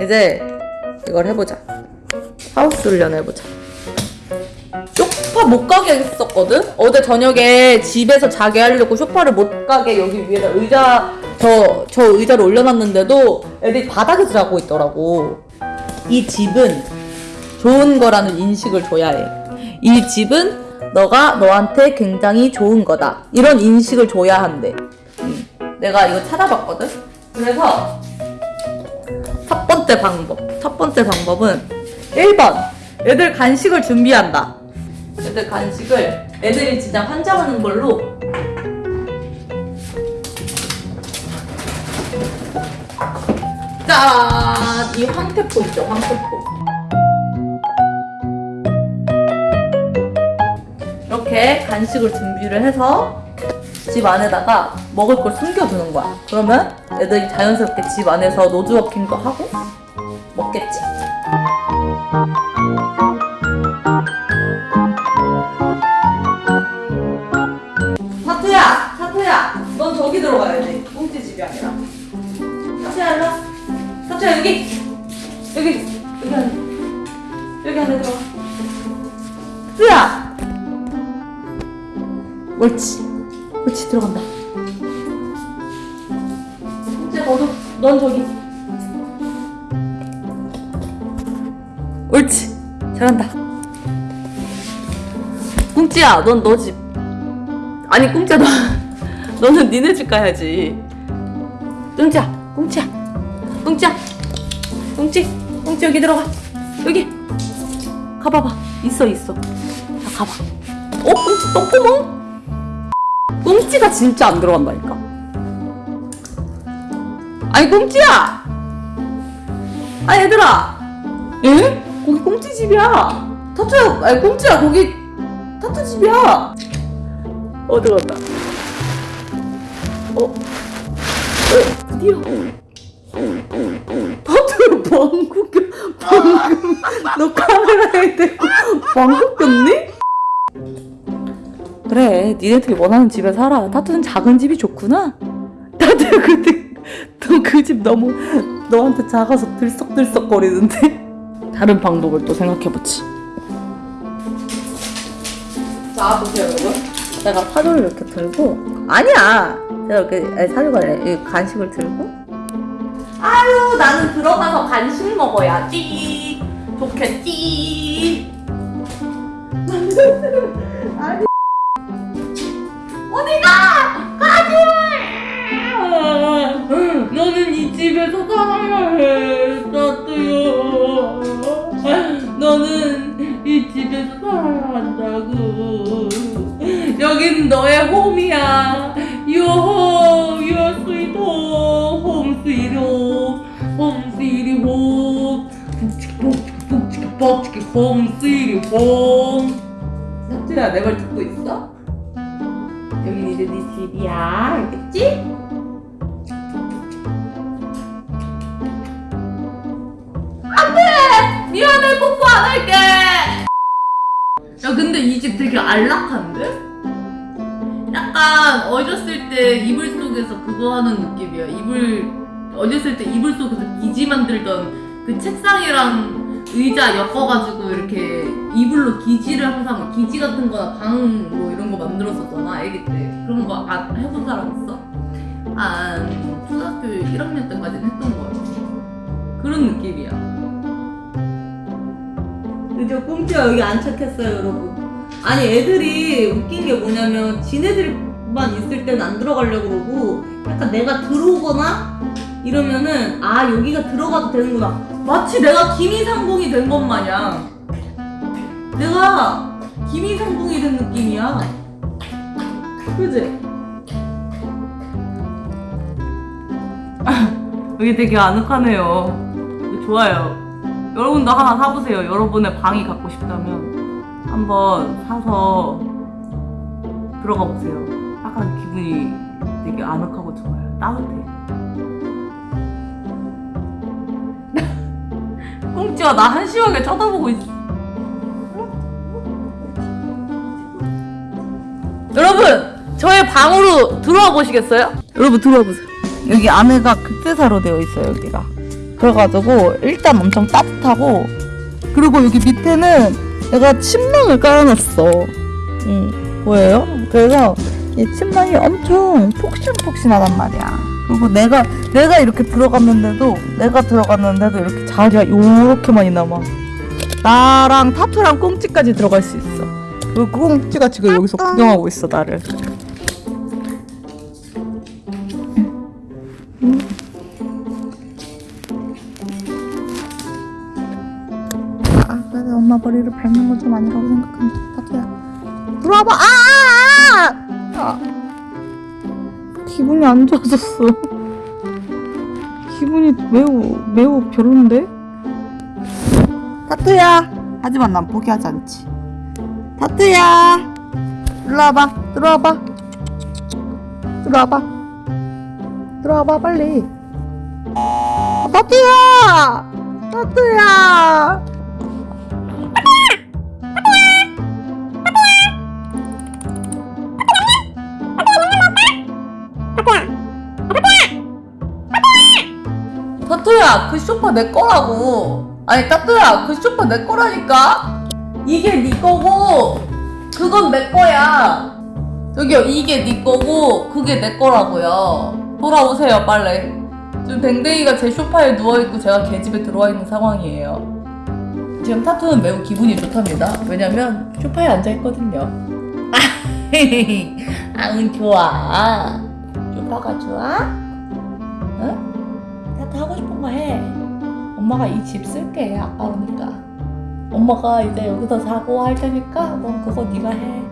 이제 이걸 해보자. 하우스 훈련 해보자. 쇼파 못 가게 했었거든? 어제 저녁에 집에서 자게 하려고 쇼파를 못 가게 여기 위에다 의자, 저, 저 의자를 올려놨는데도 애들이 바닥에서 자고 있더라고. 이 집은 좋은 거라는 인식을 줘야 해. 이 집은 너가 너한테 굉장히 좋은 거다. 이런 인식을 줘야 한대. 음, 내가 이거 찾아봤거든? 그래서 첫 번째 방법. 첫 번째 방법은 1번. 애들 간식을 준비한다. 애들 간식을 애들이 진짜 환장하는 걸로 짠! 이 황태포 있죠, 황태포. 이렇게 간식을 준비를 해서 집 안에다가 먹을 걸 숨겨두는 거야. 그러면 애들이 자연스럽게 집 안에서 노즈워킹도 하고 먹겠지? 사투야! 사투야! 넌 저기 들어가야 돼. 꽁지 집이 아니라. 사투야, 일로 와. 사투야, 여기! 여기! 여기 안에. 여기 안에 들어가. 사투야! 옳지. 옳지, 들어간다. 이제 너도, 넌 저기. 옳지. 잘한다. 꿍찌야, 넌 너 집. 아니, 꿍찌야, 너. 너는 니네 집 가야지. 꿍찌야, 꿍찌야. 꿍찌야. 꿍찌. 꿍찌 여기 들어가. 여기. 가봐봐. 있어, 있어. 자, 가봐. 어, 꿍찌 똥구멍? 꽁찌가 진짜 안 들어간다니까. 아니 꽁찌야. 아 얘들아. 에? 거기 꽁찌 집이야. 타투야. 아니 꽁찌야 거기 타투 집이야. 어 들어간다. 어. 어 드디어. 타투야 방구 껴. 방금 너 카메라에 대고 방구 꼈니? 그래, 니네들이 원하는 집에 살아. 타투는 작은 집이 좋구나. 타투야, 근데 너그 집 너무 너한테 작아서 들썩들썩 거리는데? 다른 방법을 또 생각해보지. 자, 보세요, 여러분. 내가 사료를 이렇게 들고 아니야! 내가 이렇게 아니, 사료가 아니라 이 간식을 들고 아유, 나는 들어가서 간식 먹어야지. 좋겠지. 아니. 집에서 살아야 해, 따뚜요. 너는 이 집에서 살아야 한다고. 여긴 너의 홈이야. Your home, your sweet home, home sweet home, home sweet home. 북치기 home sweet home. 따뚜야, 내말 듣고 있어? 여긴 이제 네 집이야 알겠지? 뽀뽀 안 할게 야 근데 이 집 되게 안락한데? 약간 어렸을 때 이불 속에서 그거 하는 느낌이야 이불 어렸을 때 이불 속에서 기지 만들던 그 책상이랑 의자 엮어가지고 이렇게 이불로 기지를 항상 기지 같은 거나 방 뭐 이런 거 만들었었잖아 아기 때 그런 거안 해본 사람 있어? 한 초등학교 1학년 그죠 꽁치가 여기 안착했어요 여러분. 아니 애들이 웃긴 게 뭐냐면 지네들만 있을 땐 안 들어가려고 그러고 약간 내가 들어오거나 이러면은 아 여기가 들어가도 되는구나. 마치 내가 김이상봉이 된 것 마냥. 내가 김이상봉이 된 느낌이야. 그지? 여기 되게 아늑하네요. 좋아요 여러분도 하나 사보세요 여러분의 방이 갖고 싶다면 한번 사서 들어가 보세요 약간 기분이 되게 아늑하고 좋아요 따뜻해 꽁치가 나 한심하게 쳐다보고 있어. 여러분, 저의 방으로 들어와 보시겠어요? 여러분 들어와 보세요. 여기 안에가 극대사로 되어 있어요, 여기가. 그래가지고 일단 엄청 따뜻하고 그리고 여기 밑에는 내가 침낭을 깔아놨어. 응, 보여요? 그래서 이 침낭이 엄청 폭신폭신하단 말이야. 그리고 내가 내가 이렇게 들어갔는데도 내가 들어갔는데도 이렇게 자리가 요렇게 많이 남아. 나랑 타투랑 꽁찌까지 들어갈 수 있어. 그리고 꽁찌가 지금 여기서 구경하고 있어 나를. 머리를 밟는 건 좀 아니라고 생각한다. 타투야. 들어와봐. 아, 아, 아! 아. 기분이 안 좋아졌어. 기분이 매우 매우 별론데? 타투야. 하지만 난 포기하지 않지. 타투야. 들어와봐. 들어와봐. 들어와봐. 들어와봐 빨리. 아, 타투야. 타투야. 타투야 그 쇼파 내 거라고. 아니 타투야 그 쇼파 내 거라니까. 이게 네 거고 그건 내 거야. 저기요 이게 네 거고 그게 내 거라고요. 돌아오세요 빨리 지금 댕댕이가 제 쇼파에 누워있고 제가 걔집에 들어와 있는 상황이에요. 지금 타투는 매우 기분이 좋답니다. 왜냐면 쇼파에 앉아있거든요. 아응 좋아. 쇼파가 좋아? 응? 타투 하고 싶은 거 해. 엄마가 이 집 쓸게 아까우니까. 엄마가 이제 여기서 사고 할 테니까 넌 그거 네가 해.